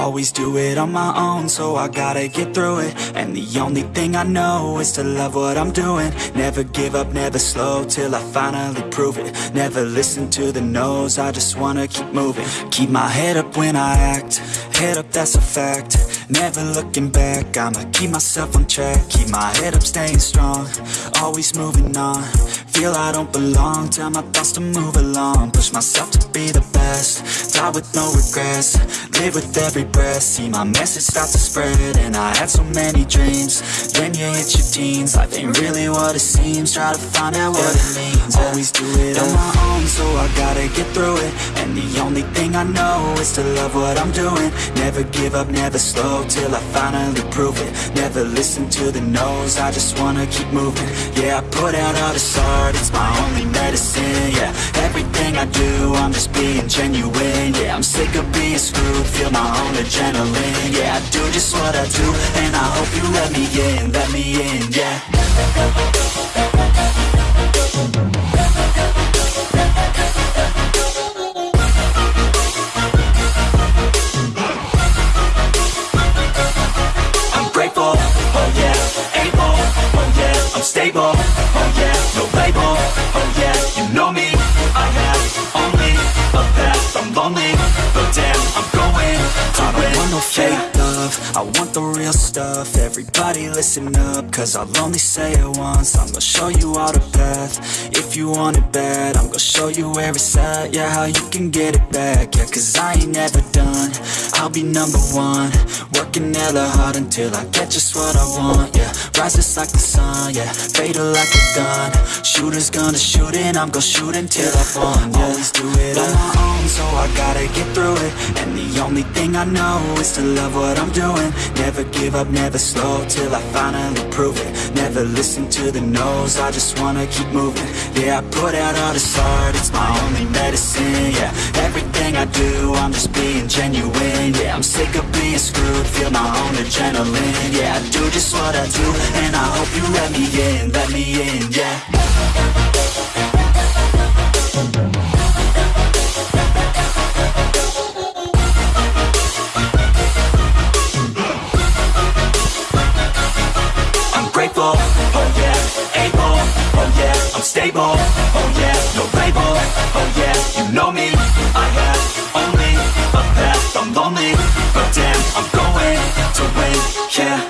Always do it on my own, so I gotta get through it. And the only thing I know is to love what I'm doing. Never give up, never slow, till I finally prove it. Never listen to the no's, I just wanna keep moving. Keep my head up when I act, head up that's a fact. Never looking back, I'ma keep myself on track. Keep my head up, staying strong, always moving on Feel I don't belong, tell my thoughts to move along. Push myself to be the best, die with no regrets. Live with every breath, see my message start to spread And I had so many dreams, then you hit your teens. Life ain't really what it seems, try to find out what it means. Always do it on my own, so I gotta get through it. And the only thing I know is to love what I'm doing. Never give up, never slow, till I finally prove it. Never listen to the no's, I just wanna keep moving. Yeah, I put out all this art, it's my only medicine Yeah, everything I do, I'm just being genuine Yeah, I'm sick of being screwed, feel my own adrenaline Yeah, I do just what I do, and I hope you let me in, let me in, yeah Fake love, I want the real stuff, everybody listen up, cause I'll only say it once, I'm gonna show you all the path, if you want it bad, I'm gonna show you where it's at, yeah, how you can get it back, yeah, cause I ain't never done, I'll be number one, working hella hard until I get just what I want, yeah, rise just like the sun, yeah, fatal like a gun, shooters gonna shoot and I'm gonna shoot until I fall, yeah, always do it on my own, so I gotta get through it, and the only thing I know is to love what I'm doing, never give up, never slow, till I finally prove it, never listen to the no's, I just wanna keep moving, yeah, I put out all this art, it's my only medicine, yeah, everything I do, I'm just being genuine, yeah, I'm sick of being screwed, feel my own adrenaline, yeah, I do just what I do, and I hope you let me in, let me in, yeah I'm oh yeah, able, oh yeah, I'm stable, oh yeah, no label, oh yeah, you know me, I have only a path, I'm lonely, but damn, I'm going to win, yeah.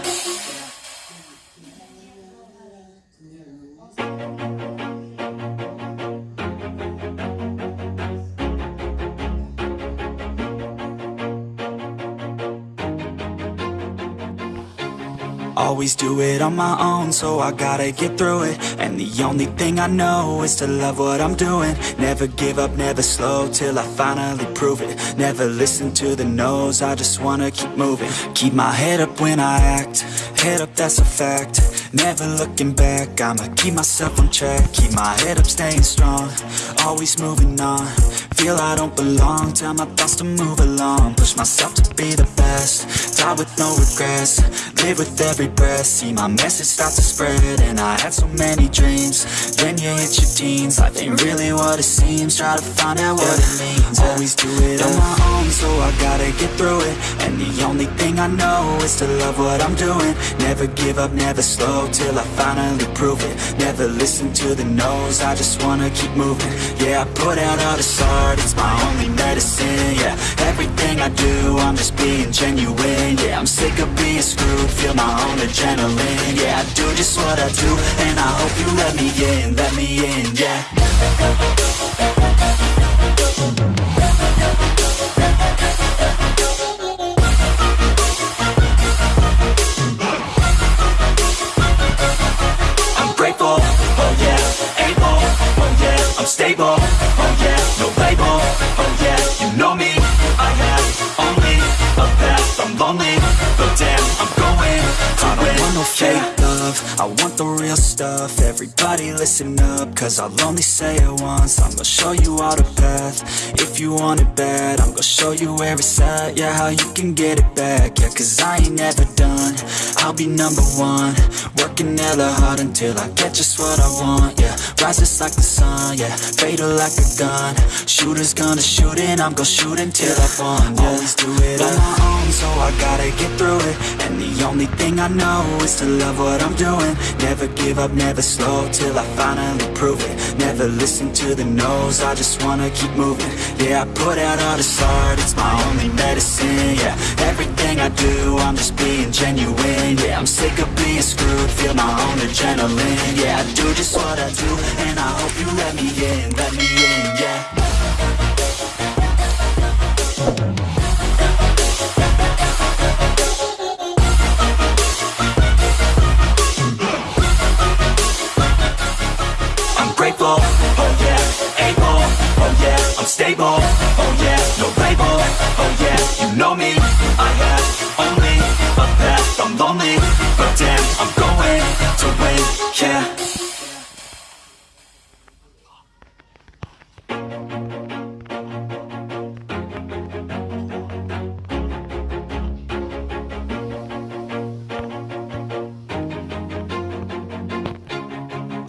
Always do it on my own, so I gotta get through it. And the only thing I know is to love what I'm doing. Never give up, never slow, till I finally prove it. Never listen to the no's, I just wanna keep moving. Keep my head up when I act, head up that's a fact. Never looking back, I'ma keep myself on track. Keep my head up, staying strong, always moving on Feel I don't belong, tell my thoughts to move along. Push myself to be the best, die with no regrets. Live with every breath, see my message start to spread And I had so many dreams, then you hit your teens. Life ain't really what it seems, try to find out what it means. Always do it on my own, so I gotta get through it. And the only thing I know is to love what I'm doing. Never give up, never slow, till I finally prove it. Never listen to the no's, I just wanna keep moving. Yeah, I put out all this it's my only medicine Yeah, everything I do, I'm just being genuine Yeah, I'm sick of being screwed, feel my own adrenaline Yeah, I do just what I do, and I hope you let me in, let me in, yeah love, I want the real stuff. Everybody listen up, cause I'll only say it once. I'm gonna show you all the path, if you want it bad I'm gonna show you where it's at, yeah, how you can get it back. Yeah, cause I ain't never done, I'll be number one. Working hella hard until I get just what I want, yeah Rise just like the sun, yeah, fatal like a gun. Shooters gonna shoot and I'm gonna shoot until I fall, yeah. Always do it on my own, so I gotta get through it the only thing I know is to love what I'm doing. Never give up, never slow, till I finally prove it. Never listen to the no's, I just wanna keep moving. Yeah, I put out all this art, it's my only medicine, yeah. Everything I do, I'm just being genuine, yeah. I'm sick of being screwed, feel my own adrenaline Yeah, I do just what I do, and I hope you let me in, let me in,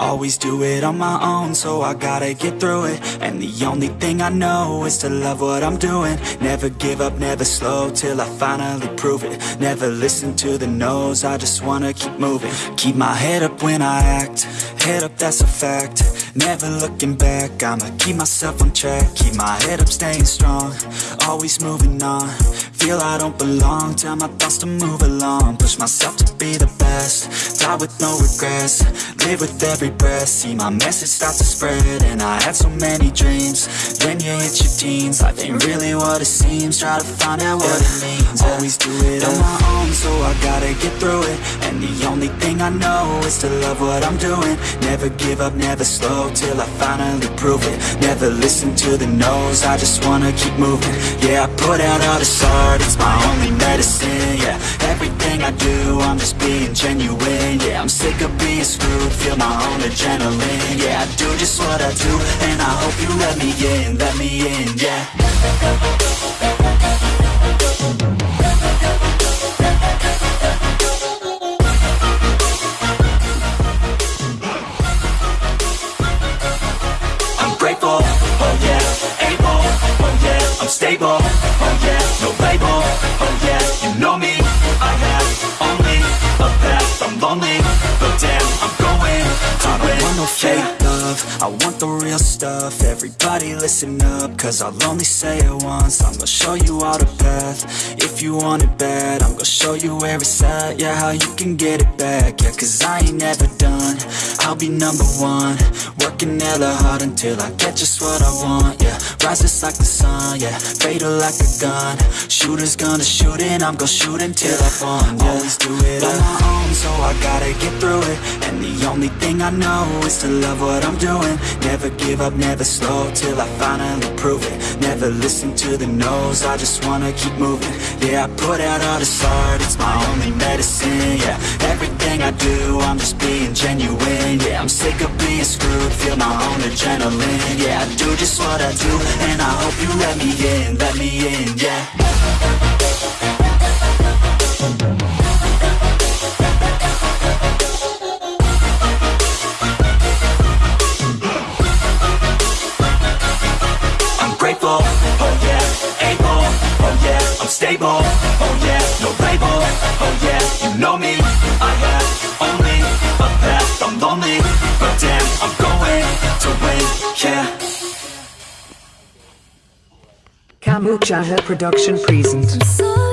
Always do it on my own, so I gotta get through it. And the only thing I know is to love what I'm doing. Never give up, never slow, till I finally prove it. Never listen to the no's, I just wanna keep moving. Keep my head up when I act, head up that's a fact. Never looking back, I'ma keep myself on track. Keep my head up, staying strong, always moving on Feel I don't belong, tell my thoughts to move along. Push myself to be the best, die with no regrets. Live with every breath, see my message start to spread And I had so many dreams, then you hit your teens. Life ain't really what it seems, try to find out what it means. Always do it on my own, so I gotta get through it And the only thing I know is to love what I'm doing. Never give up, never slow, till I finally prove it. Never listen to the no's, I just wanna keep moving. Yeah, I put out all this art, it's my only medicine, yeah. Everything I do, I'm just being genuine, yeah. I'm sick of being screwed, feel my own adrenaline Yeah, I do just what I do, and I hope you let me in, let me in, yeah I'm oh yeah, no label, oh yeah, you know me, I have only a path, I'm lonely, but damn, I'm going. To I don't want no fake love, I want the real stuff, everybody listen up, cause I'll only say it once, I'm gonna show you all the path, if you want it bad, I'm gonna show you where it's at, yeah, how you can get it back, yeah, cause I ain't never done, I'll be number one, working hella hard until I get just what I want, yeah, rise just like the sun, yeah, fatal like a gun, shooters gonna shoot and I'm gonna shoot until I fall, yeah, always do it on my own, so I gotta get through it, and the only thing I know is to love what I'm doing, never give up, never slow, till I finally prove it, never listen to the no's, I just wanna keep moving, yeah, I put out all this art, it's my only medicine, yeah, everything I do, I'm just being genuine, yeah, I'm sick of being screwed, feel my own adrenaline, yeah, I do just what I do, and I hope you let me in, let me in, yeah. Kamuchaha Production present. Sorry, but